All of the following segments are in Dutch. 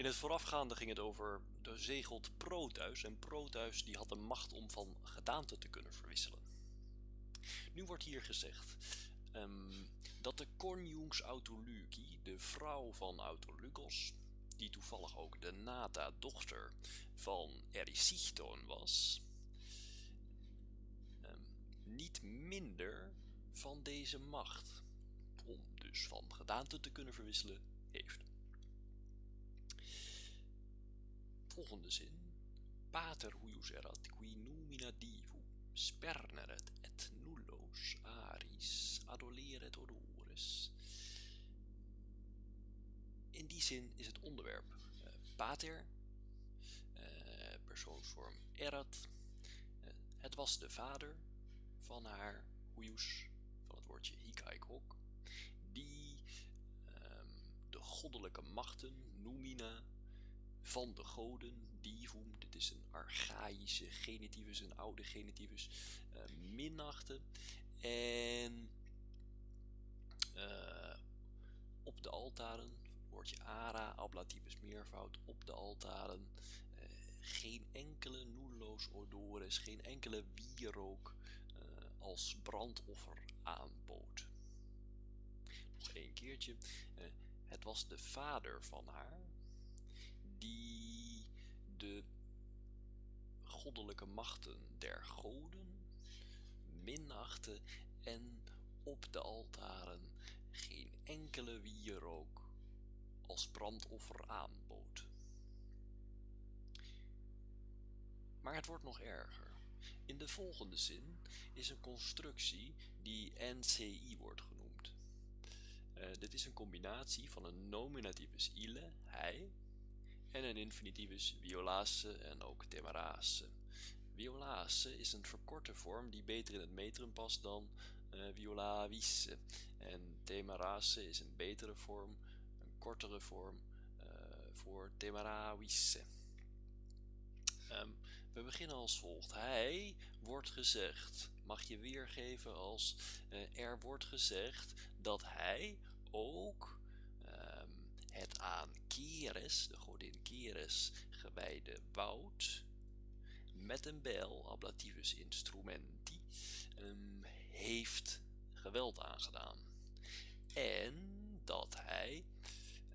In het voorafgaande ging het over de zegelt Proteus en Proteus die had de macht om van gedaante te kunnen verwisselen. Nu wordt hier gezegd ehm, dat de Conjunx Autolyki, de vrouw van Autolykos, die toevallig ook de Nata-dochter van Erysichthon was, ehm, niet minder van deze macht, om dus van gedaante te kunnen verwisselen, heeft. Volgende zin. Pater huius erat qui numina divu sperneret et nullos aris adoleret odores. In die zin is het onderwerp uh, pater, uh, persoonsvorm erat. Uh, het was de vader van haar huius, van het woordje hikaikok, die um, de goddelijke machten, numina, van de goden, divum, dit is een archaïsche genitivus, een oude genitivus, uh, minachten. En uh, op de altaren, woordje ara, ablativus meervoud, op de altaren, uh, geen enkele nulloos odores, geen enkele wierook als brandoffer aanbood. Nog één keertje, het was de vader van haar, die de goddelijke machten der goden minachten en op de altaren geen enkele wierook als brandoffer aanbood. Maar het wordt nog erger. In de volgende zin is een constructie die NCI wordt genoemd. Uh, dit is een combinatie van een nominativus ille, hij, en een infinitivus violace en ook temerace. Violace is een verkorte vorm die beter in het metrum past dan uh. En temerace is een betere vorm, een kortere vorm uh, voor temeravice. Um, we beginnen als volgt. Hij wordt gezegd, mag je weergeven als uh, er wordt gezegd dat hij ook um, het aan Keres, de godin Keres, gewijde woud, met een bijl, ablativus instrumenti, um, heeft geweld aangedaan. En dat hij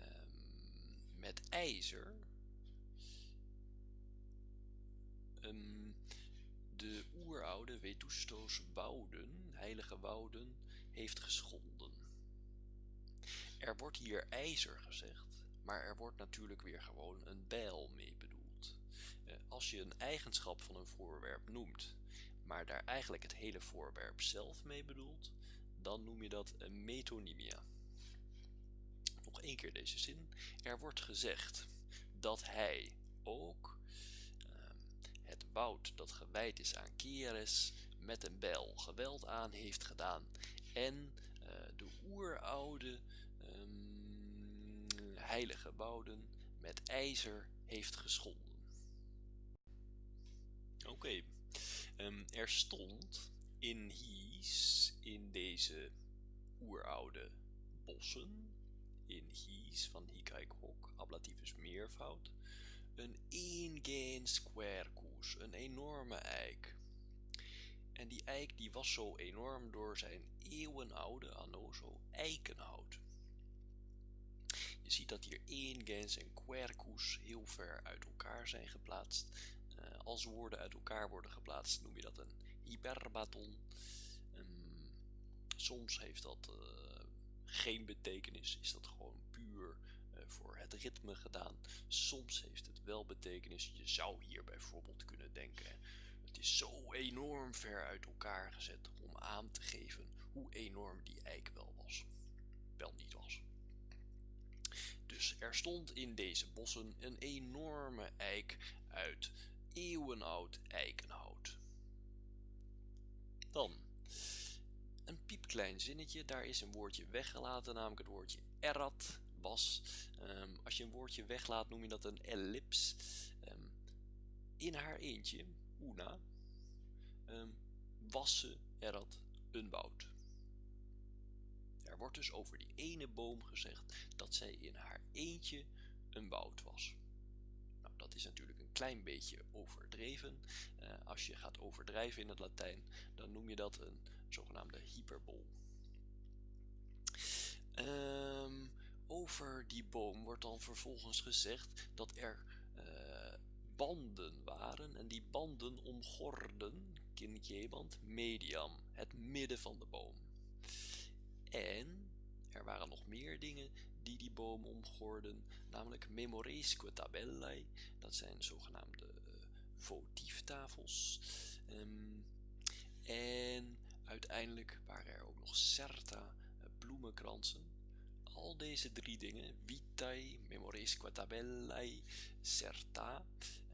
um, met ijzer um, de oeroude Vetustos wouden, heilige wouden, heeft geschonden. Er wordt hier ijzer gezegd, maar er wordt natuurlijk weer gewoon een bijl mee bedoeld. Eh, als je een eigenschap van een voorwerp noemt, maar daar eigenlijk het hele voorwerp zelf mee bedoelt, dan noem je dat een metonymia. Nog één keer deze zin. Er wordt gezegd dat hij ook uh, het woud dat gewijd is aan Keres met een bijl geweld aan heeft gedaan en uh, de oeroude um, heilige wouden met ijzer heeft geschonden. Oké, um, er stond in Hies, in deze oeroude bossen, in Hies van Hikaikok, ablativus meervoud, een ingens quercus, een enorme eik. En die eik die was zo enorm door zijn eeuwenoude anoso eikenhout. Je ziet dat hier ingens en quercus heel ver uit elkaar zijn geplaatst. Uh, als woorden uit elkaar worden geplaatst noem je dat een hyperbaton. Um, soms heeft dat uh, geen betekenis, is dat gewoon puur uh, voor het ritme gedaan. Soms heeft het wel betekenis. Je zou hier bijvoorbeeld kunnen denken het is zo enorm ver uit elkaar gezet om aan te geven hoe enorm die eik wel was. Wel niet was. Dus er stond in deze bossen een enorme eik uit eeuwenoud eikenhout. Dan een piepklein zinnetje, daar is een woordje weggelaten, namelijk het woordje erat, was. Um, als je een woordje weglaat noem je dat een ellips. Um, in haar eentje Una um, was ze erat een woud. Er wordt dus over die ene boom gezegd dat zij in haar eentje een woud was. Nou, dat is natuurlijk een klein beetje overdreven. Uh, als je gaat overdrijven in het Latijn, dan noem je dat een zogenaamde hyperbol. Um, over die boom wordt dan vervolgens gezegd dat er uh, banden waren en die banden omgorden, kinjeband, mediam, het midden van de boom. En er waren nog meer dingen die die boom omgorden, namelijk memoresque tabellae, dat zijn zogenaamde uh, votieftafels. Um, en uiteindelijk waren er ook nog certa, uh, bloemenkransen. Al deze drie dingen, vitae, memoresque tabellae, certa,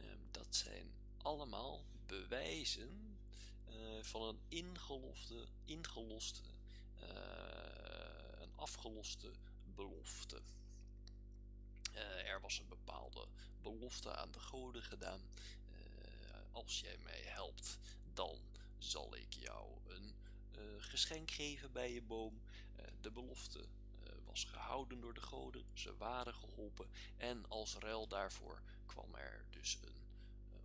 um, dat zijn allemaal bewijzen uh, van een ingelofte, ingeloste, uh, een afgeloste belofte. Uh, er was een bepaalde belofte aan de goden gedaan. als jij mij helpt, dan zal ik jou een geschenk geven bij je boom. de belofte was gehouden door de goden, ze waren geholpen en als ruil daarvoor kwam er dus een,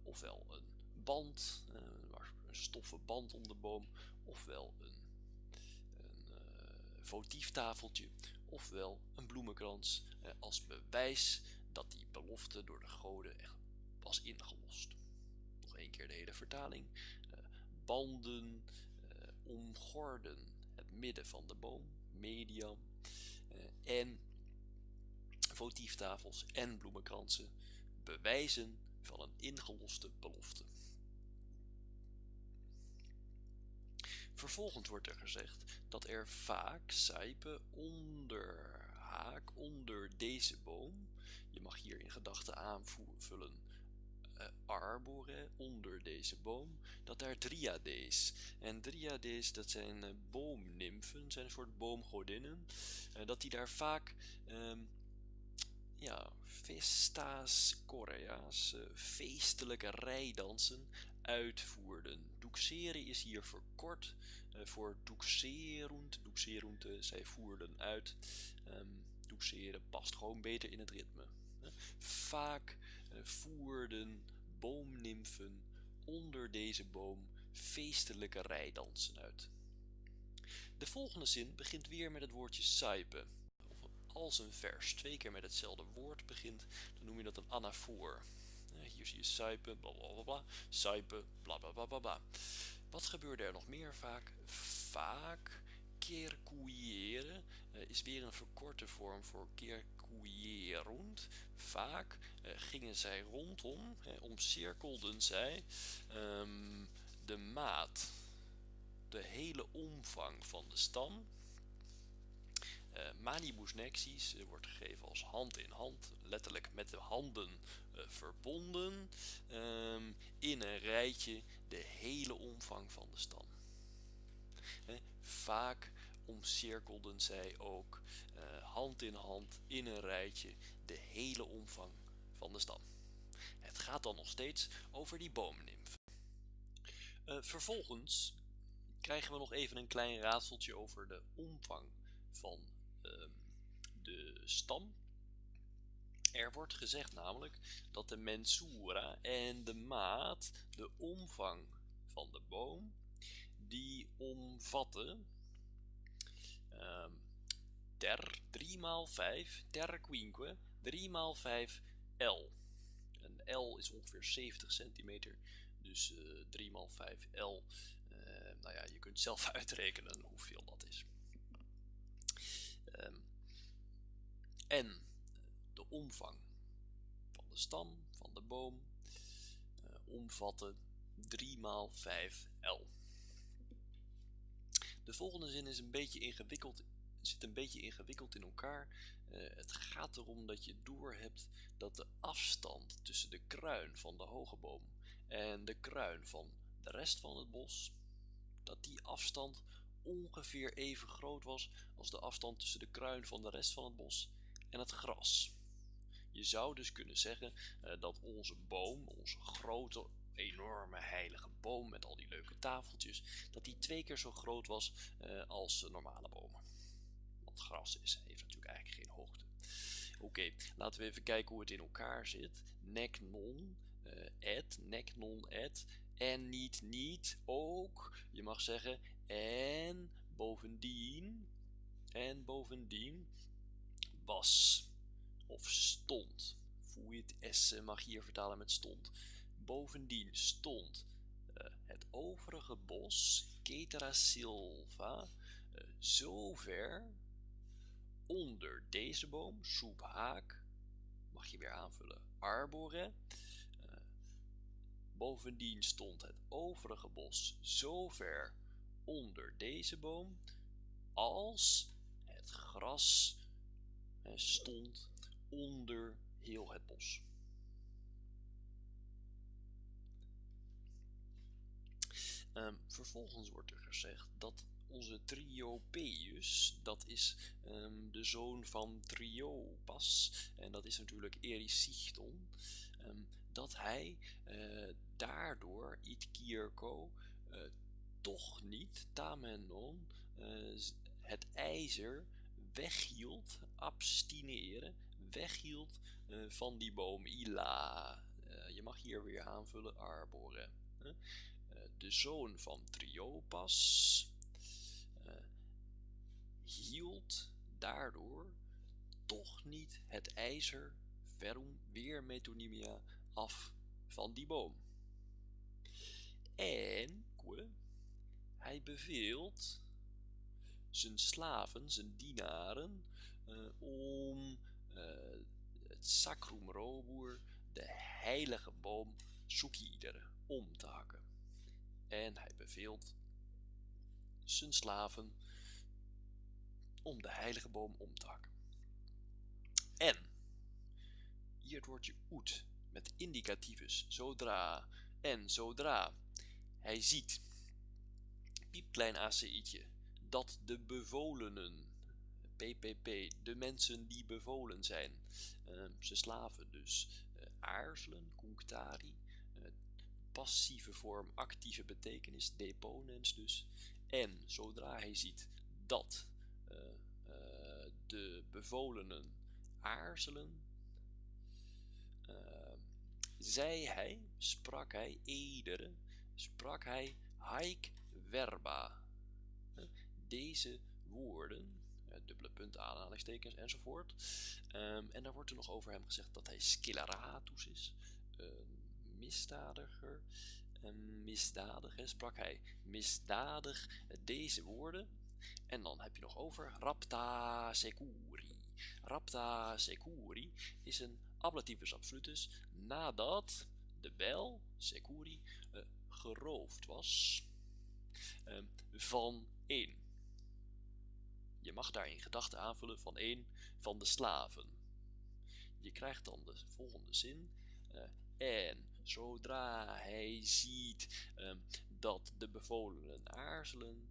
ofwel een band, een stoffen band om de boom, ofwel een votieftafeltje, ofwel een bloemenkrans, uh, als bewijs dat die belofte door de goden echt was ingelost. Nog één keer de hele vertaling. Uh, banden omgorden het midden van de boom, medium, en votieftafels en bloemenkransen bewijzen van een ingeloste belofte. Vervolgens wordt er gezegd dat er vaak sijpen onder haak, onder deze boom. Je mag hier in gedachten aanvullen uh, arbore, onder deze boom, dat daar driades. En driades, dat zijn uh, boomnimfen, zijn een soort boomgodinnen. Uh, dat die daar vaak, um, ja, festas Korea's, feestelijke rijdansen uitvoerden. Doexeren is hier verkort uh, voor. Doexerund, uh, zij voerden uit. Um, past gewoon beter in het ritme. Vaak voerden boomnimfen onder deze boom feestelijke rijdansen uit. De volgende zin begint weer met het woordje saipe. Als een vers twee keer met hetzelfde woord begint, dan noem je dat een anafoor. Hier zie je suipen, bla suipen, bla. Wat gebeurde er nog meer vaak? Vaak kerkoeieren uh, is weer een verkorte vorm voor kerkoeierund. Vaak uh, gingen zij rondom, omcirkelden zij um, de maat, de hele omvang van de stam. Uh, manibus nexis wordt gegeven als hand in hand, letterlijk met de handen uh, verbonden um, in een rijtje de hele omvang van de stam. Vaak omcirkelden zij ook hand in hand in een rijtje de hele omvang van de stam. Het gaat dan nog steeds over die boomnimfen. Uh, vervolgens krijgen we nog even een klein raadseltje over de omvang van de stam er wordt gezegd namelijk dat de mensura en de maat, de omvang van de boom, die omvatten um, ter 3 x 5, ter quinque, 3 x 5 L. Een L is ongeveer 70 centimeter, dus uh, 3 x 5 L. Uh, nou ja, je kunt zelf uitrekenen hoeveel dat is. Um, en de omvang van de stam van de boom uh, omvatten 3 x 5 L. De volgende zin is een beetje ingewikkeld, zit een beetje ingewikkeld in elkaar. Uh, het gaat erom dat je doorhebt dat de afstand tussen de kruin van de hoge boom en de kruin van de rest van het bos, dat die afstand ongeveer even groot was als de afstand tussen de kruin van de rest van het bos en het gras. Je zou dus kunnen zeggen uh, dat onze boom, onze grote, enorme heilige boom met al die leuke tafeltjes, dat die twee keer zo groot was uh, als normale bomen. Want gras is, heeft natuurlijk eigenlijk geen hoogte. Oké, laten we even kijken hoe het in elkaar zit. Nek non, uh, et, nek non et. En niet niet ook. Je mag zeggen en bovendien. En bovendien was of stond. Voel je het S mag hier vertalen met stond. Bovendien stond uh, het overige bos, Ketera silva, uh, zover onder deze boom, soephaak, mag je weer aanvullen, arbore. Uh, bovendien stond het overige bos zover onder deze boom als het gras stond onder heel het bos. Um, vervolgens wordt er gezegd dat onze Triopeus, dat is um, de zoon van Triopas, en dat is natuurlijk Erisichthon, um, dat hij uh, daardoor, it Kierko, uh, toch niet, tamenon, uh, het ijzer weghield, abstineren, weghield van die boom Ila. je mag hier weer aanvullen, arbore. de zoon van Triopas, hield daardoor toch niet het ijzer verum weer metonymia af van die boom. En hij beveelt zijn slaven, zijn dienaren, uh, om uh, het sacrum robur, de heilige boom Sukider, om te hakken. En hij beveelt zijn slaven om de heilige boom om te hakken. En, hier het woordje oet met indicatiefus, zodra en zodra hij ziet, piepklein ACI'tje, dat de bevolenen, PPP, de mensen die bevolen zijn, uh, ze slaven dus, uh, aarzelen, kunktari, uh, passieve vorm, actieve betekenis, deponens dus, en zodra hij ziet dat de bevolenen aarzelen, uh, zei hij, sprak hij, edere, sprak hij haik verba. Deze woorden, dubbele punt, aanhalingstekens enzovoort. Um, en daar wordt er nog over hem gezegd dat hij scileratus is, een misdadiger. Een misdadiger, sprak hij misdadig deze woorden en dan heb je nog over rapta securi. Rapta securi is een ablativus absolutus nadat de bijl, securi, uh, geroofd was uh, van één. Je mag daar in gedachten aanvullen van één van de slaven. Je krijgt dan de volgende zin. Uh, en zodra hij ziet uh, dat de bevolenen aarzelen,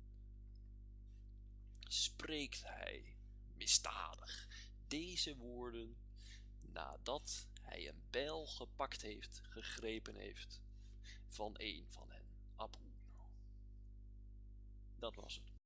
spreekt hij misdadig deze woorden nadat hij een bijl gepakt heeft, gegrepen heeft van een van. Dat was het.